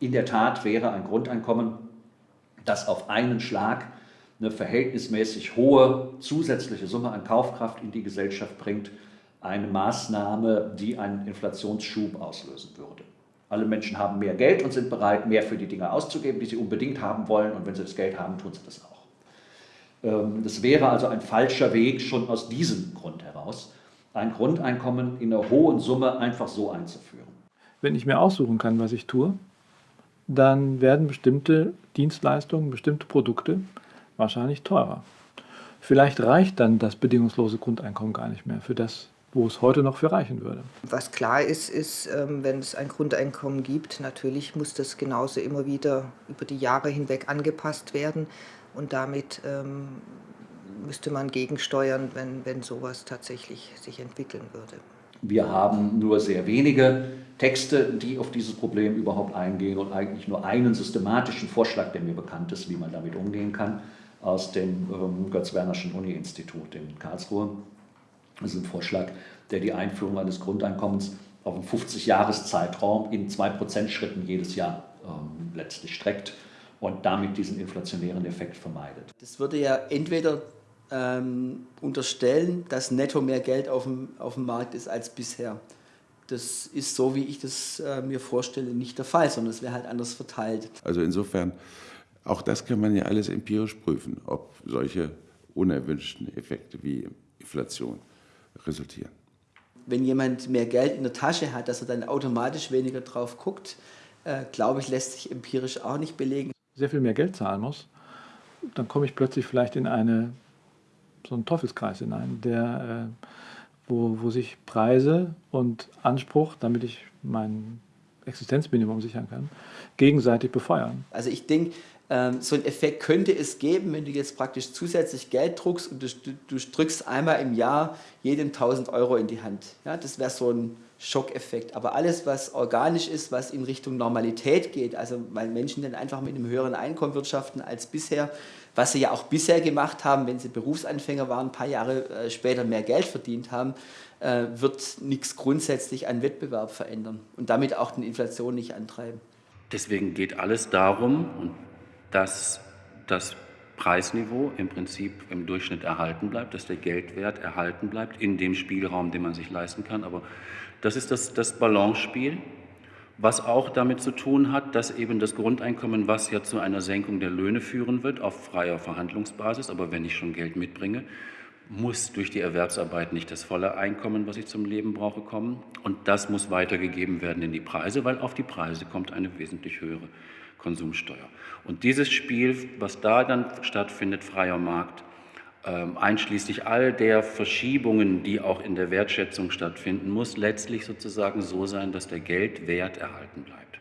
In der Tat wäre ein Grundeinkommen, das auf einen Schlag eine verhältnismäßig hohe zusätzliche Summe an Kaufkraft in die Gesellschaft bringt, eine Maßnahme, die einen Inflationsschub auslösen würde. Alle Menschen haben mehr Geld und sind bereit, mehr für die Dinge auszugeben, die sie unbedingt haben wollen. Und wenn sie das Geld haben, tun sie das auch. Ähm, das wäre also ein falscher Weg schon aus diesem Grund heraus, ein Grundeinkommen in einer hohen Summe einfach so einzuführen. Wenn ich mir aussuchen kann, was ich tue, dann werden bestimmte Dienstleistungen, bestimmte Produkte wahrscheinlich teurer. Vielleicht reicht dann das bedingungslose Grundeinkommen gar nicht mehr für das, wo es heute noch für reichen würde. Was klar ist, ist, ähm, wenn es ein Grundeinkommen gibt, natürlich muss das genauso immer wieder über die Jahre hinweg angepasst werden und damit ähm, müsste man gegensteuern, wenn, wenn sowas tatsächlich sich entwickeln würde. Wir haben nur sehr wenige Texte, die auf dieses Problem überhaupt eingehen und eigentlich nur einen systematischen Vorschlag, der mir bekannt ist, wie man damit umgehen kann, aus dem ähm, Götz-Wernerschen Uni-Institut in Karlsruhe. Das ist ein Vorschlag, der die Einführung eines Grundeinkommens auf einen 50-Jahres-Zeitraum in 2%-Schritten jedes Jahr ähm, letztlich streckt und damit diesen inflationären Effekt vermeidet. Das würde ja entweder ähm, unterstellen, dass netto mehr Geld auf dem, auf dem Markt ist als bisher. Das ist so, wie ich das äh, mir vorstelle, nicht der Fall, sondern es wäre halt anders verteilt. Also insofern, auch das kann man ja alles empirisch prüfen, ob solche unerwünschten Effekte wie Inflation resultieren. Wenn jemand mehr Geld in der Tasche hat, dass er dann automatisch weniger drauf guckt, äh, glaube ich, lässt sich empirisch auch nicht belegen. Sehr viel mehr Geld zahlen muss, dann komme ich plötzlich vielleicht in eine, so einen Teufelskreis hinein, der, äh, wo, wo sich Preise und Anspruch, damit ich mein Existenzminimum sichern kann, gegenseitig befeuern. Also ich denke, so einen Effekt könnte es geben, wenn du jetzt praktisch zusätzlich Geld druckst und du, du drückst einmal im Jahr jedem 1000 Euro in die Hand. Ja, das wäre so ein Schockeffekt. Aber alles, was organisch ist, was in Richtung Normalität geht, also weil Menschen dann einfach mit einem höheren Einkommen wirtschaften als bisher, was sie ja auch bisher gemacht haben, wenn sie Berufsanfänger waren, ein paar Jahre äh, später mehr Geld verdient haben, äh, wird nichts grundsätzlich an Wettbewerb verändern und damit auch die Inflation nicht antreiben. Deswegen geht alles darum, und dass das Preisniveau im Prinzip im Durchschnitt erhalten bleibt, dass der Geldwert erhalten bleibt in dem Spielraum, den man sich leisten kann. Aber das ist das, das Balance-Spiel, was auch damit zu tun hat, dass eben das Grundeinkommen, was ja zu einer Senkung der Löhne führen wird, auf freier Verhandlungsbasis, aber wenn ich schon Geld mitbringe, muss durch die Erwerbsarbeit nicht das volle Einkommen, was ich zum Leben brauche, kommen. Und das muss weitergegeben werden in die Preise, weil auf die Preise kommt eine wesentlich höhere Konsumsteuer. Und dieses Spiel, was da dann stattfindet, freier Markt, ähm, einschließlich all der Verschiebungen, die auch in der Wertschätzung stattfinden, muss letztlich sozusagen so sein, dass der Geldwert erhalten bleibt.